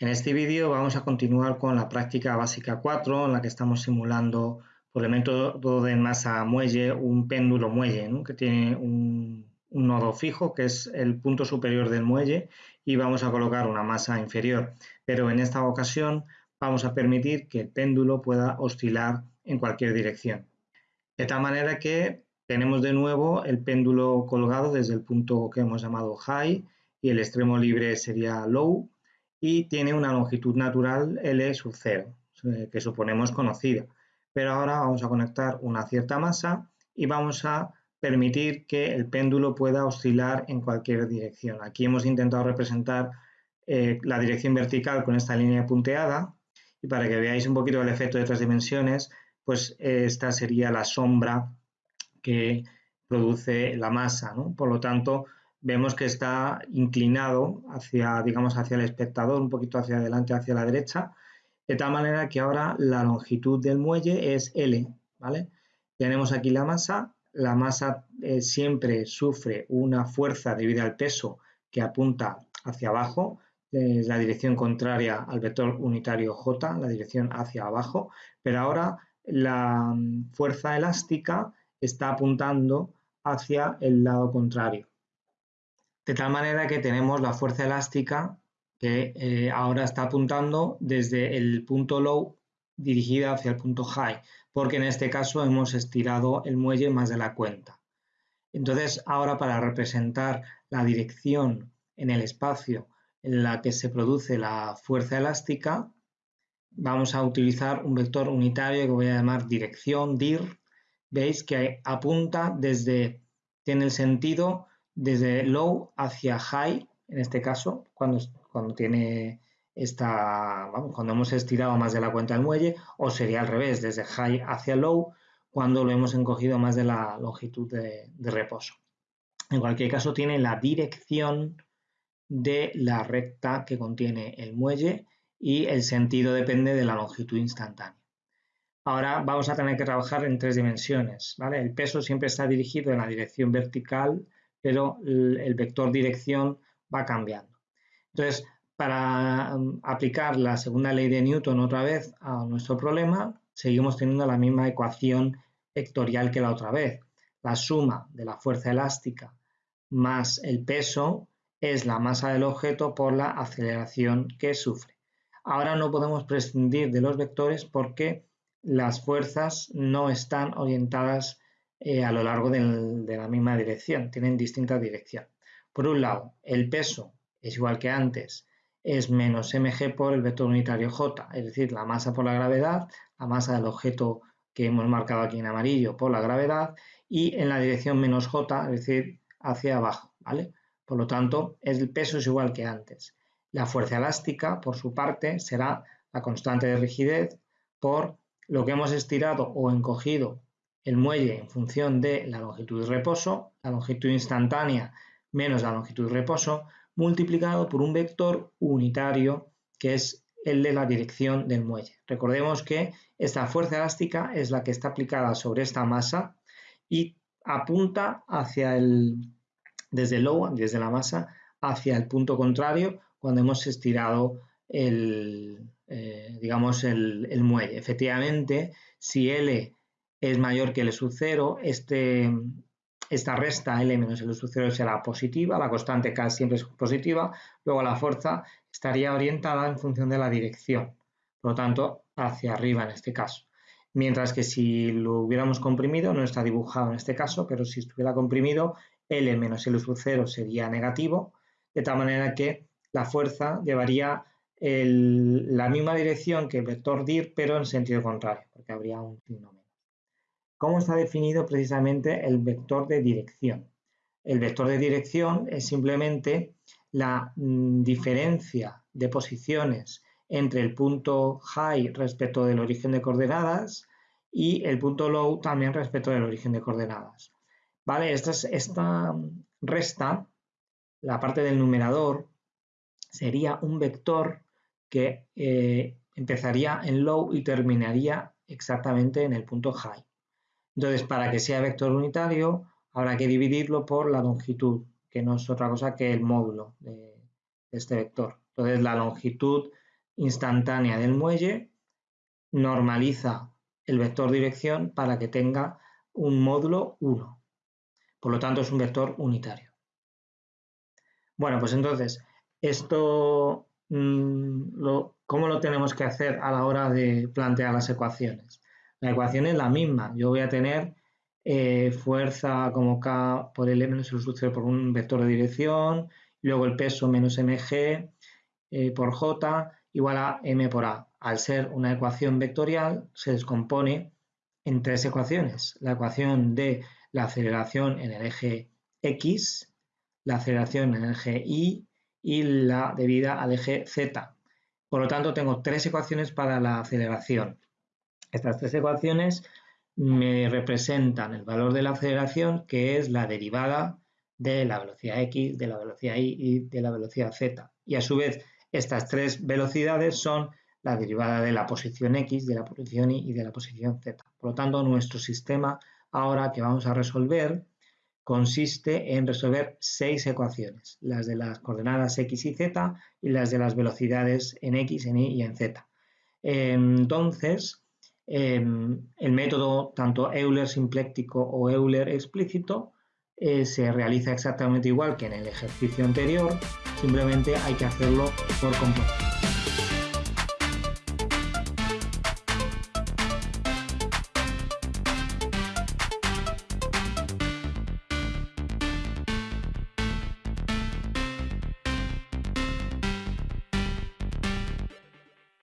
En este vídeo vamos a continuar con la práctica básica 4 en la que estamos simulando por el método de masa muelle un péndulo muelle que tiene un, un, nodo fijo que es el punto superior del muelle y vamos a colocar una masa inferior. Pero en esta ocasión vamos a permitir que el péndulo pueda oscilar en cualquier dirección. De tal manera que tenemos de nuevo el péndulo colgado desde el punto que hemos llamado high y el extremo libre sería low y tiene una longitud natural L sub 0, eh, que suponemos conocida. Pero ahora vamos a conectar una cierta masa y vamos a permitir que el péndulo pueda oscilar en cualquier dirección. Aquí hemos intentado representar eh, la dirección vertical con esta línea punteada y para que veáis un poquito el efecto de tres dimensiones, pues eh, esta sería la sombra que produce la masa. Por lo tanto, vemos que está inclinado hacia, digamos, hacia el espectador, un poquito hacia adelante, hacia la derecha, de tal manera que ahora la longitud del muelle es L, ¿vale? Tenemos aquí la masa, la masa eh, siempre sufre una fuerza debido al peso que apunta hacia abajo, es la dirección contraria al vector unitario J, la dirección hacia abajo, pero ahora la mm, fuerza elástica está apuntando hacia el lado contrario de tal manera que tenemos la fuerza elástica que eh, ahora está apuntando desde el punto low dirigida hacia el punto high, porque en este caso hemos estirado el muelle más de la cuenta. Entonces, ahora para representar la dirección en el espacio en la que se produce la fuerza elástica, vamos a utilizar un vector unitario que voy a llamar dirección dir. Veis que apunta desde, tiene el sentido desde low hacia high, en este caso, cuando, cuando tiene esta, cuando hemos estirado más de la cuenta del muelle, o sería al revés, desde high hacia low, cuando lo hemos encogido más de la longitud de, de reposo. En cualquier caso, tiene la dirección de la recta que contiene el muelle y el sentido depende de la longitud instantánea. Ahora vamos a tener que trabajar en tres dimensiones. ¿vale? El peso siempre está dirigido en la dirección vertical pero el vector dirección va cambiando. Entonces, para um, aplicar la segunda ley de Newton otra vez a nuestro problema, seguimos teniendo la misma ecuación vectorial que la otra vez. La suma de la fuerza elástica más el peso es la masa del objeto por la aceleración que sufre. Ahora no podemos prescindir de los vectores porque las fuerzas no están orientadas eh, a lo largo de la misma dirección, tienen distinta dirección. Por un lado, el peso es igual que antes, es menos mg por el vector unitario j, es decir, la masa por la gravedad, la masa del objeto que hemos marcado aquí en amarillo por la gravedad, y en la dirección menos j, es decir, hacia abajo, ¿vale? Por lo tanto, el peso es igual que antes. La fuerza elástica, por su parte, será la constante de rigidez por lo que hemos estirado o encogido el muelle en función de la longitud de reposo, la longitud instantánea menos la longitud de reposo, multiplicado por un vector unitario que es el de la dirección del muelle. Recordemos que esta fuerza elástica es la que está aplicada sobre esta masa y apunta hacia el, desde el low, desde la masa, hacia el punto contrario cuando hemos estirado el, eh, digamos, el, el muelle. Efectivamente, si L es mayor que L sub 0, este, esta resta L menos L sub 0 será positiva, la constante K siempre es positiva, luego la fuerza estaría orientada en función de la dirección, por lo tanto hacia arriba en este caso. Mientras que si lo hubiéramos comprimido, no está dibujado en este caso, pero si estuviera comprimido, L menos L sub 0 sería negativo, de tal manera que la fuerza llevaría la misma dirección que el vector dir, pero en sentido contrario, porque habría un signo ¿Cómo está definido precisamente el vector de dirección? El vector de dirección es simplemente la mm, diferencia de posiciones entre el punto high respecto del origen de coordenadas y el punto low también respecto del origen de coordenadas. ¿Vale? Esta, esta resta, la parte del numerador, sería un vector que eh, empezaría en low y terminaría exactamente en el punto high. Entonces, para que sea vector unitario, habrá que dividirlo por la longitud, que no es otra cosa que el módulo de, este vector. Entonces, la longitud instantánea del muelle, normaliza el vector dirección para que tenga un módulo 1. Por lo tanto, es un vector unitario. Bueno, pues entonces, esto, mm, ¿cómo lo tenemos que hacer a la hora de plantear las ecuaciones? La ecuación es la misma. Yo voy a tener eh, fuerza como K por L menos el sucede por un vector de dirección, luego el peso menos mg eh, por J igual a m por A. Al ser una ecuación vectorial, se descompone en tres ecuaciones. La ecuación de la aceleración en el eje X, la aceleración en el eje Y y la debida al eje Z. Por lo tanto, tengo tres ecuaciones para la aceleración. Estas tres ecuaciones me representan el valor de la aceleración, que es la derivada de la velocidad x, de la velocidad y y de la velocidad z. Y a su vez, estas tres velocidades son la derivada de la posición x, de la posición y y de la posición z. Por lo tanto, nuestro sistema ahora que vamos a resolver consiste en resolver seis ecuaciones, las de las coordenadas x y z y las de las velocidades en x, en y y en z. Entonces, Em, el método tanto Euler simpléctico o Euler explícito eh, se realiza exactamente igual que en el ejercicio anterior, simplemente hay que hacerlo por composición.